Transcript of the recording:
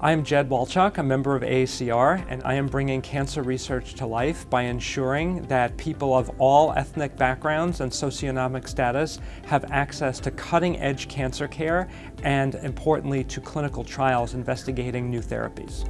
I am Jedd Wolchok, a member of AACR, and I am bringing cancer research to life by ensuring that people of all ethnic backgrounds and socioeconomic status have access to cutting-edge cancer care and, importantly, to clinical trials investigating new therapies.